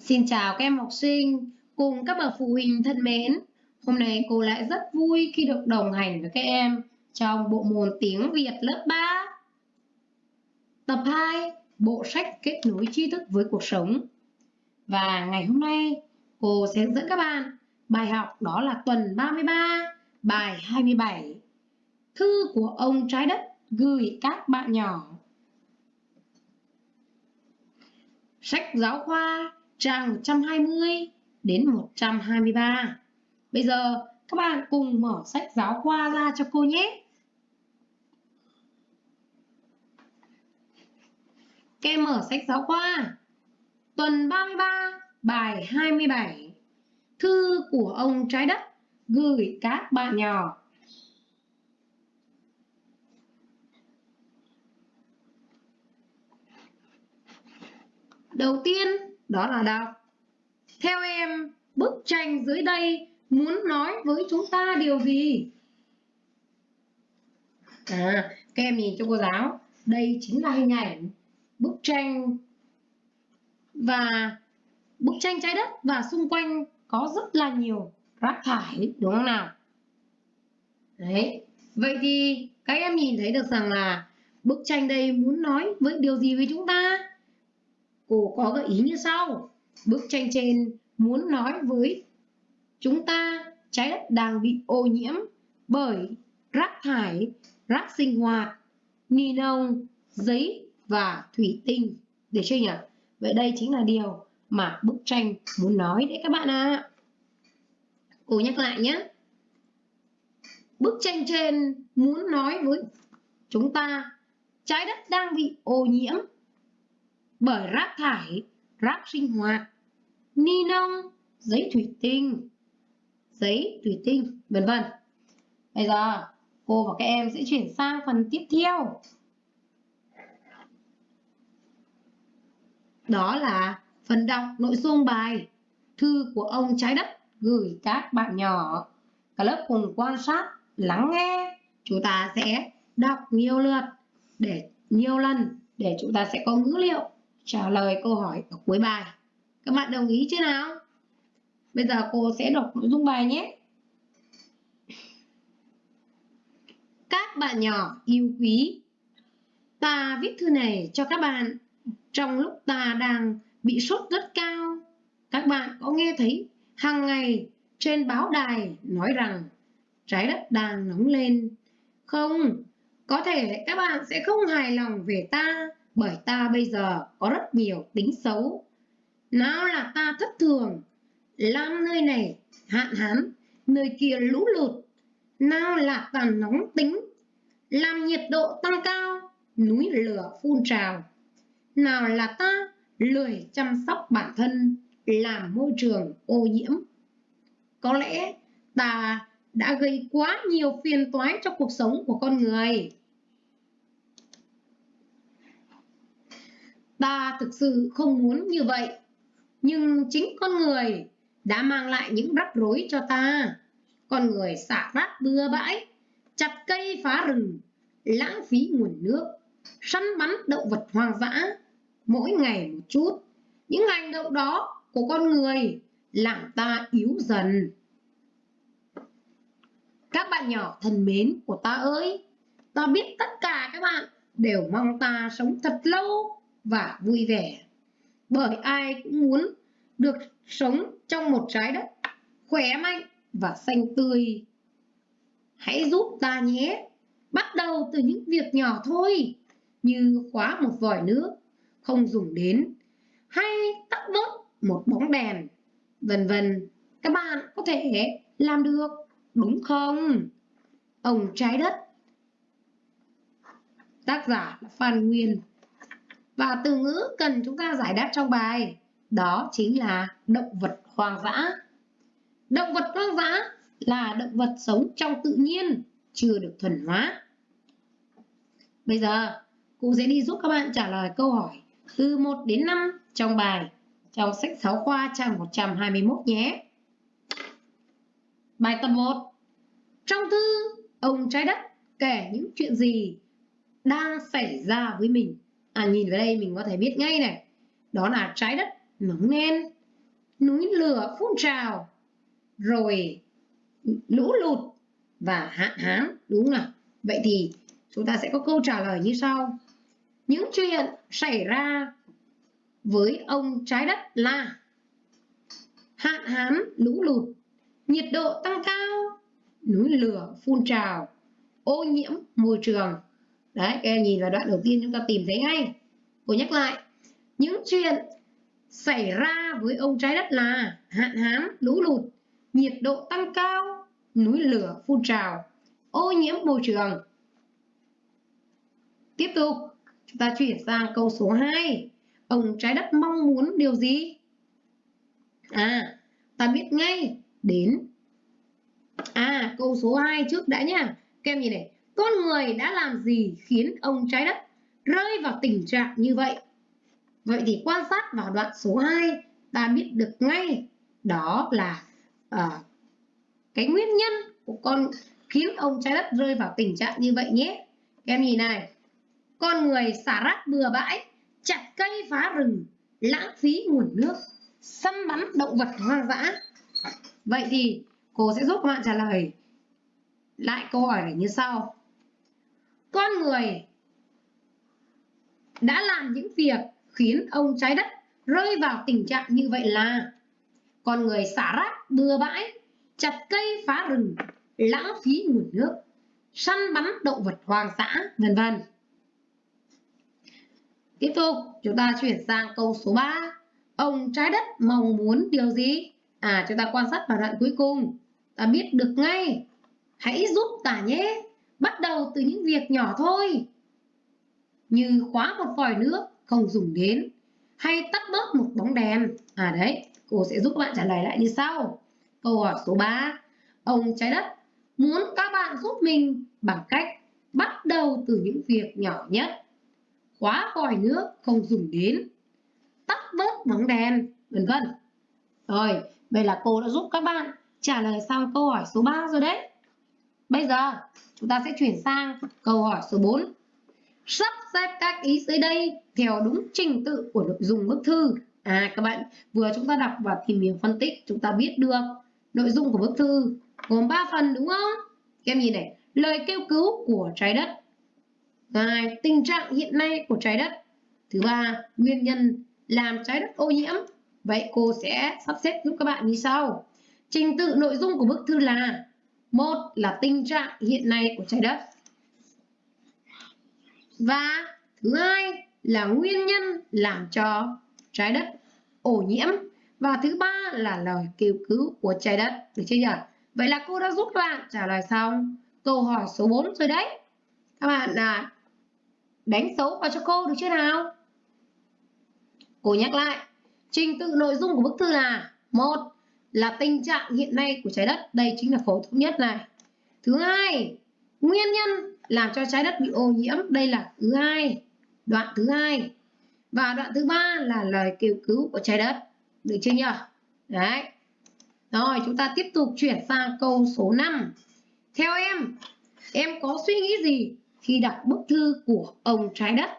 Xin chào các em học sinh cùng các bậc phụ huynh thân mến. Hôm nay cô lại rất vui khi được đồng hành với các em trong bộ môn tiếng Việt lớp 3. Tập 2, bộ sách kết nối tri thức với cuộc sống. Và ngày hôm nay cô sẽ dẫn các bạn bài học đó là tuần 33, bài 27. Thư của ông trái đất gửi các bạn nhỏ. Sách giáo khoa trang 120 đến 123. Bây giờ các bạn cùng mở sách giáo khoa ra cho cô nhé. Các em mở sách giáo khoa. Tuần 33, bài 27. Thư của ông trái đất gửi các bạn nhỏ. Đầu tiên đó là đọc. Theo em, bức tranh dưới đây muốn nói với chúng ta điều gì? À, các em nhìn cho cô giáo, đây chính là hình ảnh bức tranh và bức tranh trái đất và xung quanh có rất là nhiều rác thải đúng không nào? Đấy, vậy thì các em nhìn thấy được rằng là bức tranh đây muốn nói với điều gì với chúng ta? Cô có gợi ý như sau. Bức tranh trên muốn nói với chúng ta trái đất đang bị ô nhiễm bởi rác thải, rác sinh hoạt, ni lông, giấy và thủy tinh. Được chưa nhỉ? Vậy đây chính là điều mà bức tranh muốn nói đấy các bạn ạ. À. Cô nhắc lại nhé. Bức tranh trên muốn nói với chúng ta trái đất đang bị ô nhiễm bởi rác thải, rác sinh hoạt, ni lông, giấy thủy tinh, giấy thủy tinh, vân vân. Bây giờ cô và các em sẽ chuyển sang phần tiếp theo. Đó là phần đọc nội dung bài Thư của ông trái đất gửi các bạn nhỏ. Cả lớp cùng quan sát, lắng nghe. Chúng ta sẽ đọc nhiều lượt để nhiều lần để chúng ta sẽ có ngữ liệu trả lời câu hỏi ở cuối bài. Các bạn đồng ý chưa nào? Bây giờ cô sẽ đọc nội dung bài nhé. Các bạn nhỏ yêu quý, ta viết thư này cho các bạn trong lúc ta đang bị sốt rất cao. Các bạn có nghe thấy hàng ngày trên báo đài nói rằng trái đất đang nóng lên. Không, có thể các bạn sẽ không hài lòng về ta bởi ta bây giờ có rất nhiều tính xấu. Nào là ta thất thường, làm nơi này hạn hán, nơi kia lũ lụt. Nào là ta nóng tính, làm nhiệt độ tăng cao, núi lửa phun trào. Nào là ta lười chăm sóc bản thân, làm môi trường ô nhiễm. Có lẽ ta đã gây quá nhiều phiền toái cho cuộc sống của con người. Ta thực sự không muốn như vậy, nhưng chính con người đã mang lại những rắc rối cho ta. Con người xả rác bừa bãi, chặt cây phá rừng, lãng phí nguồn nước, săn bắn động vật hoang dã, mỗi ngày một chút. Những hành động đó của con người làm ta yếu dần. Các bạn nhỏ thân mến của ta ơi, ta biết tất cả các bạn đều mong ta sống thật lâu và vui vẻ. Bởi ai cũng muốn được sống trong một trái đất khỏe mạnh và xanh tươi. Hãy giúp ta nhé. Bắt đầu từ những việc nhỏ thôi, như khóa một vòi nước không dùng đến, hay tắt bớt một bóng đèn, vân vân. Các bạn có thể làm được, đúng không? Ông trái đất Tác giả là Phan Nguyên và từ ngữ cần chúng ta giải đáp trong bài đó chính là động vật hoang dã. Động vật hoang dã là động vật sống trong tự nhiên, chưa được thuần hóa. Bây giờ, cô sẽ đi giúp các bạn trả lời câu hỏi từ 1 đến 5 trong bài trong sách giáo khoa trang 121 nhé. Bài tập 1 Trong thư, ông trái đất kể những chuyện gì đang xảy ra với mình à, nhìn vào đây mình có thể biết ngay này đó là trái đất nóng lên núi lửa phun trào, rồi lũ lụt và hạn hán, đúng không nào? Vậy thì chúng ta sẽ có câu trả lời như sau. Những chuyện xảy ra với ông trái đất là hạn hán, lũ lụt, nhiệt độ tăng cao, núi lửa phun trào, ô nhiễm môi trường. Đấy, các em nhìn vào đoạn đầu tiên chúng ta tìm thấy ngay. Cô nhắc lại, những chuyện xảy ra với ông trái đất là hạn hán, lũ lụt, nhiệt độ tăng cao, núi lửa phun trào, ô nhiễm môi trường. Tiếp tục, chúng ta chuyển sang câu số 2. Ông trái đất mong muốn điều gì? À, ta biết ngay đến À, câu số 2 trước đã nhá. Các em nhìn này, con người đã làm gì khiến ông trái đất rơi vào tình trạng như vậy? Vậy thì quan sát vào đoạn số 2, ta biết được ngay đó là uh, cái nguyên nhân của con khiến ông trái đất rơi vào tình trạng như vậy nhé. Các em nhìn này, con người xả rác bừa bãi, chặt cây phá rừng, lãng phí nguồn nước, săn bắn động vật hoang dã. Vậy thì cô sẽ giúp các bạn trả lời lại câu hỏi này như sau. Con người đã làm những việc khiến ông trái đất rơi vào tình trạng như vậy là con người xả rác bừa bãi, chặt cây phá rừng, lãng phí nguồn nước, săn bắn động vật hoang dã, vân vân. Tiếp tục, chúng ta chuyển sang câu số 3. Ông trái đất mong muốn điều gì? À, chúng ta quan sát vào đoạn cuối cùng. Ta biết được ngay. Hãy giúp ta nhé. Bắt đầu từ những việc nhỏ thôi. Như khóa một vòi nước không dùng đến. Hay tắt bớt một bóng đèn. À đấy, cô sẽ giúp các bạn trả lời lại như sau. Câu hỏi số 3. Ông trái đất muốn các bạn giúp mình bằng cách bắt đầu từ những việc nhỏ nhất. Khóa vòi nước không dùng đến. Tắt bớt bóng đèn, vân vân. Rồi, vậy là cô đã giúp các bạn trả lời xong câu hỏi số 3 rồi đấy. Bây giờ chúng ta sẽ chuyển sang câu hỏi số 4. Sắp xếp các ý dưới đây theo đúng trình tự của nội dung bức thư. À các bạn vừa chúng ta đọc và tìm hiểu phân tích chúng ta biết được nội dung của bức thư gồm 3 phần đúng không? Các em nhìn này, lời kêu cứu của trái đất. Hai, tình trạng hiện nay của trái đất. Thứ ba, nguyên nhân làm trái đất ô nhiễm. Vậy cô sẽ sắp xếp giúp các bạn như sau. Trình tự nội dung của bức thư là một là tình trạng hiện nay của trái đất. Và thứ hai là nguyên nhân làm cho trái đất ô nhiễm. Và thứ ba là lời kêu cứu của trái đất. Được chưa nhỉ? Vậy là cô đã giúp các bạn trả lời xong câu hỏi số 4 rồi đấy. Các bạn là đánh dấu vào cho cô được chưa nào? Cô nhắc lại. Trình tự nội dung của bức thư là, một là tình trạng hiện nay của trái đất. Đây chính là phổ thông nhất này. Thứ hai, nguyên nhân làm cho trái đất bị ô nhiễm. Đây là thứ hai, đoạn thứ hai. Và đoạn thứ ba là lời kêu cứu của trái đất. Được chưa nhỉ? Đấy. Rồi, chúng ta tiếp tục chuyển sang câu số 5. Theo em, em có suy nghĩ gì khi đọc bức thư của ông trái đất?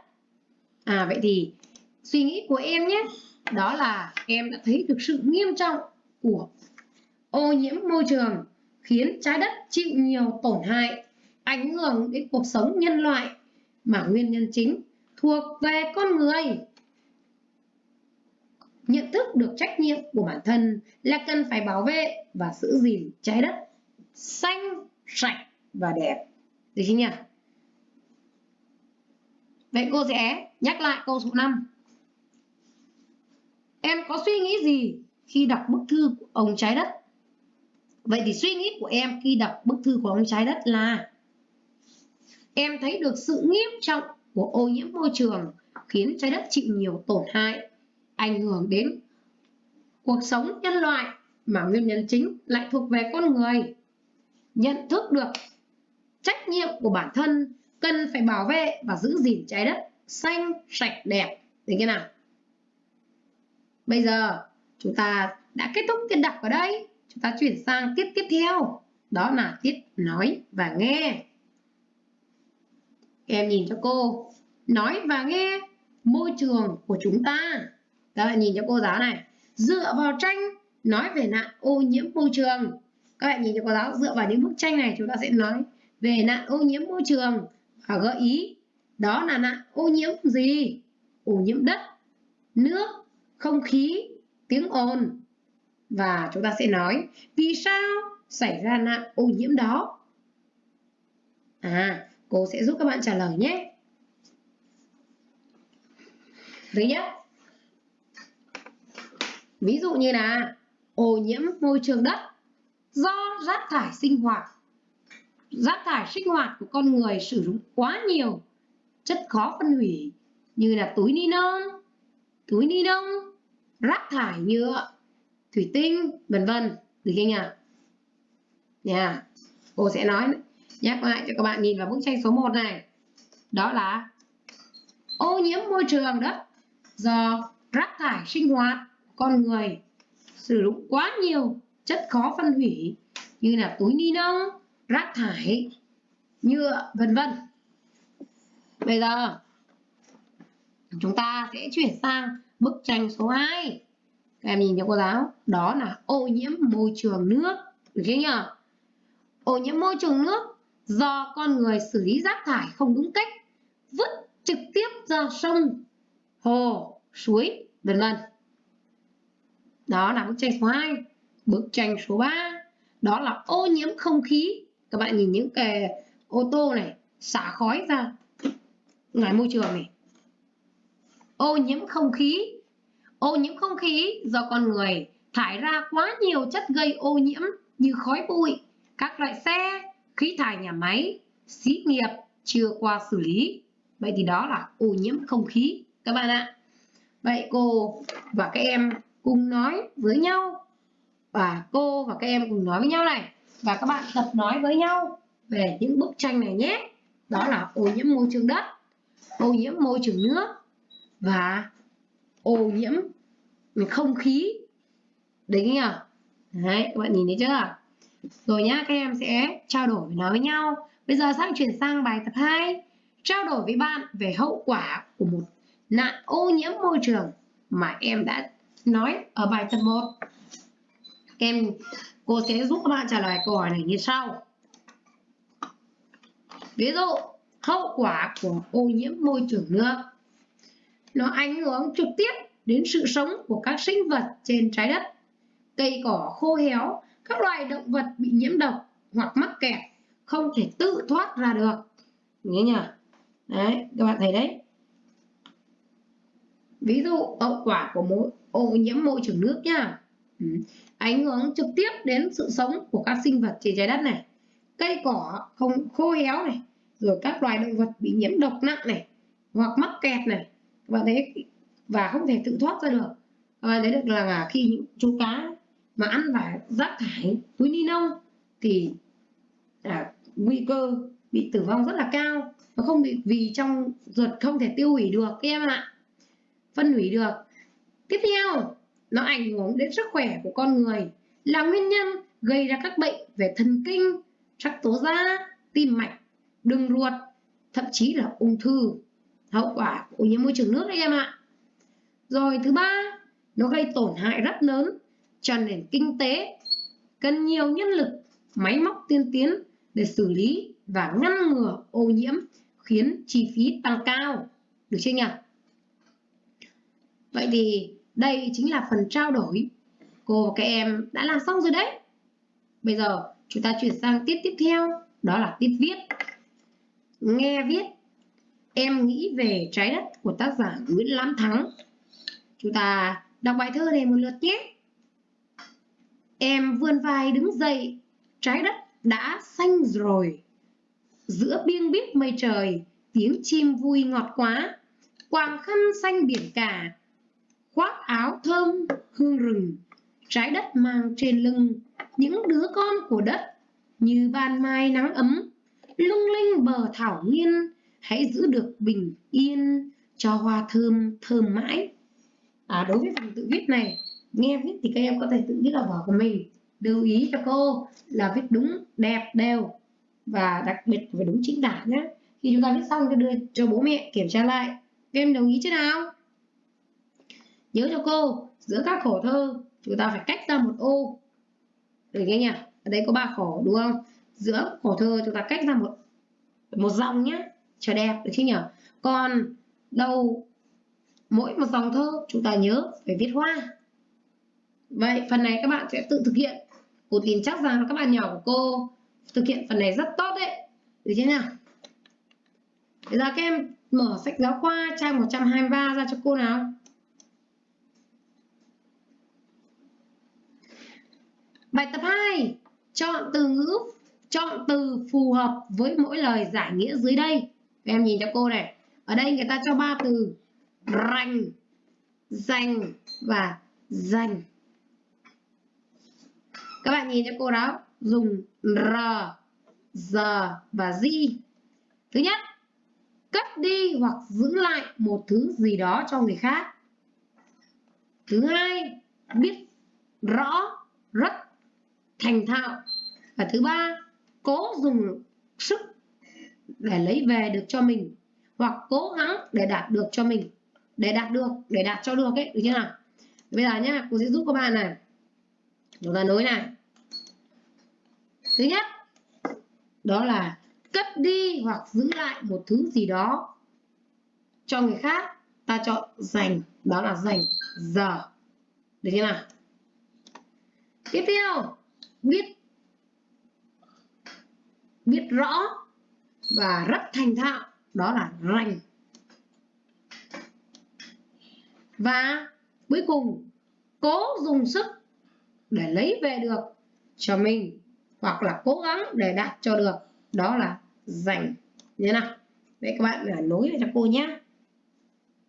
À vậy thì suy nghĩ của em nhé, đó là em đã thấy được sự nghiêm trọng của ô nhiễm môi trường khiến trái đất chịu nhiều tổn hại, ảnh hưởng đến cuộc sống nhân loại mà nguyên nhân chính thuộc về con người. Nhận thức được trách nhiệm của bản thân là cần phải bảo vệ và giữ gìn trái đất xanh, sạch và đẹp. Được chưa nhỉ? Vậy cô sẽ nhắc lại câu số 5. Em có suy nghĩ gì khi đọc bức thư của ông trái đất? Vậy thì suy nghĩ của em khi đọc bức thư của ông trái đất là Em thấy được sự nghiêm trọng của ô nhiễm môi trường khiến trái đất chịu nhiều tổn hại, ảnh hưởng đến cuộc sống nhân loại mà nguyên nhân chính lại thuộc về con người. Nhận thức được trách nhiệm của bản thân cần phải bảo vệ và giữ gìn trái đất xanh, sạch, đẹp. Được chưa nào? Bây giờ chúng ta đã kết thúc tiết đọc ở đây. Chúng ta chuyển sang tiết tiếp theo. Đó là tiết nói và nghe. Em nhìn cho cô. Nói và nghe môi trường của chúng ta. Các bạn nhìn cho cô giáo này. dựa vào tranh nói về nạn ô nhiễm môi trường các bạn nhìn cho cô giáo, dựa vào những bức tranh này chúng ta sẽ nói về nạn ô nhiễm môi trường và gợi ý đó là nạn ô nhiễm gì ô nhiễm đất, nước, không khí tiếng ồn. Và chúng ta sẽ nói, vì sao xảy ra nạn ô nhiễm đó? À cô sẽ giúp các bạn trả lời nhé. Thứ nhất, ví dụ như là ô nhiễm môi trường đất do rác thải sinh hoạt. Rác thải sinh hoạt của con người sử dụng quá nhiều, chất khó phân hủy như là túi ni lông, túi ni lông rác thải nhựa thủy tinh, vân vân. Được chưa nhỉ? Nha. Cô sẽ nói nhắc lại cho các bạn nhìn vào bức tranh số 1 này. Đó là ô nhiễm môi trường đất do rác thải sinh hoạt con người sử dụng quá nhiều chất khó phân hủy như là túi ni lông, rác thải, nhựa, vân vân. Bây giờ chúng ta sẽ chuyển sang bức tranh số 2 các em nhìn cho cô giáo. Đó là ô nhiễm môi trường nước. Được chưa nhỉ? Ô nhiễm môi trường nước do con người xử lý rác thải không đúng cách, vứt trực tiếp ra sông, hồ, suối, vân vân. Đó là bức tranh số 2 bức tranh số 3 đó là ô nhiễm không khí. Các bạn nhìn những cái ô tô này, xả khói ra ngoài môi trường này ô nhiễm không khí. Ô nhiễm không khí do con người thải ra quá nhiều chất gây ô nhiễm như khói bụi, các loại xe, khí thải nhà máy, xí nghiệp chưa qua xử lý. Vậy thì đó là ô nhiễm không khí, các bạn ạ. Vậy cô và các em cùng nói với nhau. Và cô và các em cùng nói với nhau này. Và các bạn tập nói với nhau về những bức tranh này nhé. Đó là ô nhiễm môi trường đất, ô nhiễm môi trường nước và ô nhiễm không khí. Đấy nhỉ đấy, các bạn nhìn thấy chưa? Rồi nhá, các em sẽ trao đổi nói với nhau. Bây giờ sang chuyển sang bài tập 2 trao đổi với bạn về hậu quả của một nạn ô nhiễm môi trường mà em đã nói ở bài tập 1 em, cô sẽ giúp các bạn trả lời câu hỏi này như sau. Ví dụ, hậu quả của ô nhiễm môi trường nước nó ảnh hưởng trực tiếp đến sự sống của các sinh vật trên trái đất. Cây cỏ khô héo các loài động vật bị nhiễm độc hoặc mắc kẹt không thể tự thoát ra được. Nhớ nhỉ? Đấy các bạn thấy đấy. Ví dụ hậu quả của môi, ô nhiễm môi trường nước nhá. Ừ. ảnh hưởng trực tiếp đến sự sống của các sinh vật trên trái đất này. Cây cỏ không khô héo này rồi các loài động vật bị nhiễm độc nặng này hoặc mắc kẹt này và thế và không thể tự thoát ra được. Và đấy được là khi những chú cá mà ăn phải rác thải túi ni lông thì à, nguy cơ bị tử vong rất là cao. Và không bị vì trong ruột không thể tiêu hủy được các em ạ. Phân hủy được. Tiếp theo nó ảnh hưởng đến sức khỏe của con người. Là nguyên nhân gây ra các bệnh về thần kinh sắc tố da tim mạch đường ruột thậm chí là ung thư hậu quả của ô nhiễm môi trường nước đấy em ạ. Rồi thứ ba, nó gây tổn hại rất lớn cho nền kinh tế, cần nhiều nhân lực, máy móc tiên tiến để xử lý và ngăn ngừa ô nhiễm, khiến chi phí tăng cao. Được chưa nhỉ vậy thì đây chính là phần trao đổi. Cô và các em đã làm xong rồi đấy. Bây giờ chúng ta chuyển sang tiết tiếp theo, đó là tiết viết. Nghe viết em nghĩ về trái đất của tác giả Nguyễn Lãm Thắng. Chúng ta đọc bài thơ này một lượt nhé. Em vươn vai đứng dậy, trái đất đã xanh rồi. Giữa biêng biếc mây trời, tiếng chim vui ngọt quá, quàng khăn xanh biển cả, khoác áo thơm hương rừng, trái đất mang trên lưng những đứa con của đất như ban mai nắng ấm, lung linh bờ thảo nguyên, hãy giữ được bình yên cho hoa thơm thơm mãi. À, đối với phần tự viết này nghe viết thì các em có thể tự viết ở vở của mình. Lưu ý cho cô là viết đúng đẹp đều. Và đặc biệt phải đúng chính tả nhé khi chúng ta viết xong thì đưa cho bố mẹ kiểm tra lại. Các em đồng ý chứ nào? Nhớ cho cô giữa các khổ thơ chúng ta phải cách ra một ô. Được nghe nhỉ ở đây có ba khổ đúng không? Giữa khổ thơ chúng ta cách ra một một dòng nhé cho đẹp, được chứ nhỉ? Còn đầu mỗi một dòng thơ chúng ta nhớ phải viết hoa. Vậy phần này các bạn sẽ tự thực hiện. Cô tin chắc rằng các bạn nhỏ của cô thực hiện phần này rất tốt đấy. Được chưa nào Bây giờ các em mở sách giáo khoa, trang 123 ra cho cô nào. Bài tập 2 Chọn từ ngữ, Chọn từ phù hợp với mỗi lời giải nghĩa dưới đây em nhìn cho cô này. Ở đây người ta cho ba từ. Rành, Dành Và dành. Các bạn nhìn cho cô đó. Dùng R, g và Z. Thứ nhất, Cất đi hoặc giữ lại một thứ gì đó cho người khác. Thứ hai, Biết rõ, rất thành thạo. Và thứ ba, cố dùng sức để lấy về được cho mình, hoặc cố gắng để đạt được cho mình, để đạt được, để đạt cho được ấy, được chưa nào? Bây giờ nhá, cô sẽ giúp các bạn này. Chúng ta nối này thứ nhất, đó là cất đi hoặc giữ lại một thứ gì đó cho người khác. Ta chọn dành, đó là dành giờ. Được chưa nào? Tiếp theo, biết biết rõ và rất thành thạo. Đó là rành. Và cuối cùng, cố dùng sức để lấy về được cho mình, hoặc là cố gắng để đạt cho được. Đó là rành. Như nào? Vậy các bạn phải nối cho cô nhé.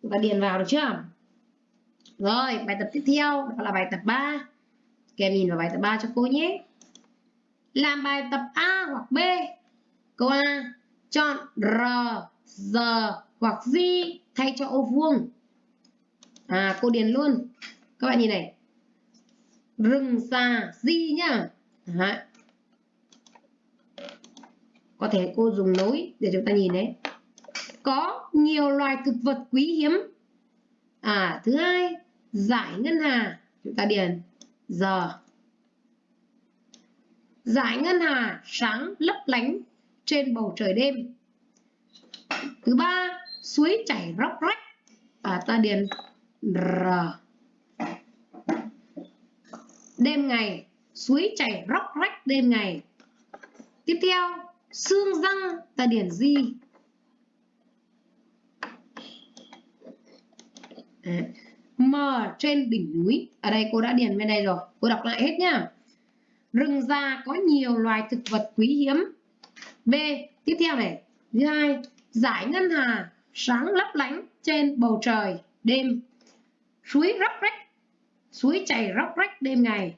Chúng ta điền vào được chưa? Rồi, bài tập tiếp theo, đó là bài tập 3 kèm nhìn vào bài tập 3 cho cô nhé. Làm bài tập A hoặc B. Câu A. Chọn R, G hoặc Z thay cho ô vuông. À, cô điền luôn. Các bạn nhìn này. Rừng xa Z nhá. À. Có thể cô dùng nối để chúng ta nhìn đấy. Có nhiều loài thực vật quý hiếm. À, thứ hai, giải ngân hà. Chúng ta điền giờ Giải ngân hà sáng lấp lánh trên bầu trời đêm. Thứ ba, suối chảy róc rách. À, ta điền R. Đêm ngày, suối chảy róc rách đêm ngày. Tiếp theo, xương răng, ta điền gì? À, mờ trên đỉnh núi ở đây cô đã điền bên đây rồi cô đọc lại hết nhá rừng già có nhiều loài thực vật quý hiếm b. Tiếp theo này. Thứ hai, giải ngân hà sáng lấp lánh trên bầu trời đêm. Suối róc rách, suối chảy róc rách đêm ngày.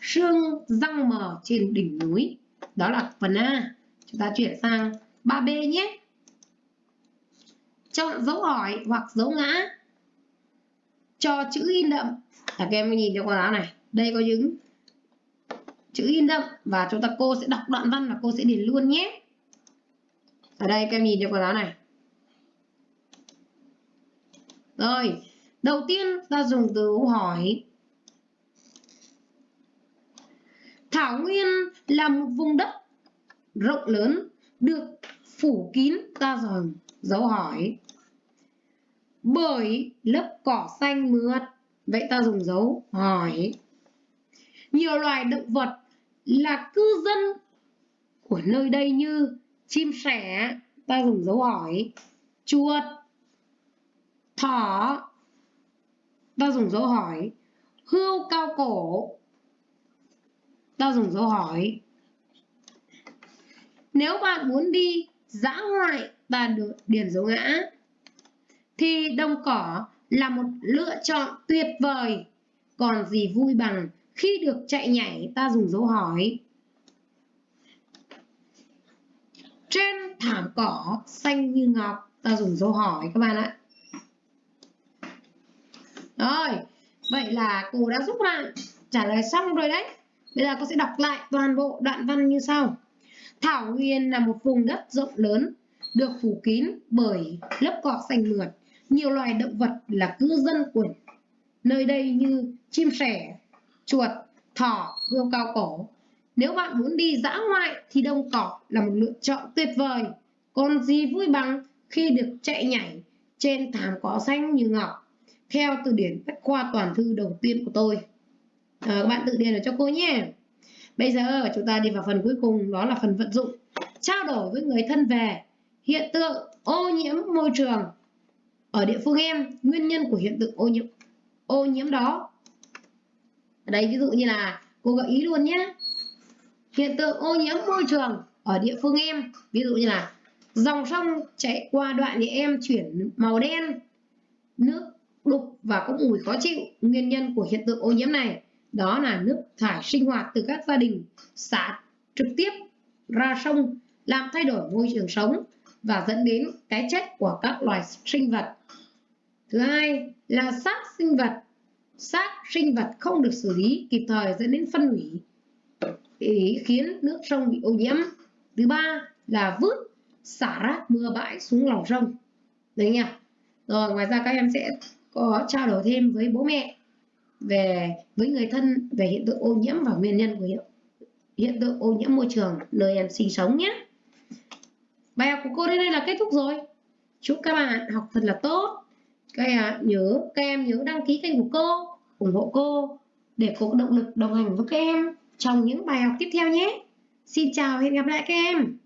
Sương răng mờ trên đỉnh núi. Đó là phần a. Chúng ta chuyển sang 3b nhé. Chọn dấu hỏi hoặc dấu ngã cho chữ in đậm. Các em nhìn cho con giáo này. Đây có những chữ in đậm và chúng ta cô sẽ đọc đoạn văn và cô sẽ điền luôn nhé. Ở đây các em nhìn cho cô giáo này. Rồi, đầu tiên ta dùng từ hỏi. Thảo Nguyên là một vùng đất rộng lớn, được phủ kín. Ta dòng dấu hỏi. Bởi lớp cỏ xanh mượt. Vậy ta dùng dấu hỏi. Nhiều loài động vật là cư dân của nơi đây như chim sẻ, ta dùng dấu hỏi. Chuột, thỏ, ta dùng dấu hỏi. Hươu cao cổ, ta dùng dấu hỏi. Nếu bạn muốn đi dã ngoại, ta được điền dấu ngã thì đồng cỏ là một lựa chọn tuyệt vời. Còn gì vui bằng khi được chạy nhảy ta dùng dấu hỏi. Trên thảm cỏ xanh như ngọc ta dùng dấu hỏi các bạn ạ. Rồi, vậy là cô đã giúp bạn trả lời xong rồi đấy. Bây giờ cô sẽ đọc lại toàn bộ đoạn văn như sau. Thảo Nguyên là một vùng đất rộng lớn, được phủ kín bởi lớp cỏ xanh mượt nhiều loài động vật là cư dân của nơi đây như chim sẻ, chuột, thỏ, hươu cao cổ. Nếu bạn muốn đi dã ngoại thì đồng cỏ là một lựa chọn tuyệt vời. Còn gì vui bằng khi được chạy nhảy trên thảm cỏ xanh như ngọc. Theo từ điển bách khoa toàn thư đầu tiên của tôi. À, các bạn tự điền ở cho cô nhé. Bây giờ chúng ta đi vào phần cuối cùng đó là phần vận dụng. Trao đổi với người thân về hiện tượng ô nhiễm môi trường ở địa phương em, nguyên nhân của hiện tượng ô nhiễm ô nhiễm đó. Ở đây ví dụ như là cô gợi ý luôn nhé. Hiện tượng ô nhiễm môi trường ở địa phương em, ví dụ như là dòng sông chạy qua đoạn thì em chuyển màu đen, nước đục và có mùi khó chịu. Nguyên nhân của hiện tượng ô nhiễm này đó là nước thải sinh hoạt từ các gia đình xả trực tiếp ra sông làm thay đổi môi trường sống và dẫn đến cái chết của các loài sinh vật. Thứ hai là xác sinh vật. Xác sinh vật không được xử lý kịp thời dẫn đến phân hủy để khiến nước sông bị ô nhiễm. Thứ ba là vứt xả rác mưa bãi xuống lòng sông. Đấy nha. Rồi ngoài ra các em sẽ có trao đổi thêm với bố mẹ về với người thân về hiện tượng ô nhiễm và nguyên nhân của hiện, hiện tượng ô nhiễm môi trường nơi em sinh sống nhé. Bài học của cô đến đây là kết thúc rồi. Chúc các bạn học thật là tốt. Các em nhớ các em nhớ đăng ký kênh của cô, ủng hộ cô để cô có động lực đồng hành với các em trong những bài học tiếp theo nhé. Xin chào và hẹn gặp lại các em.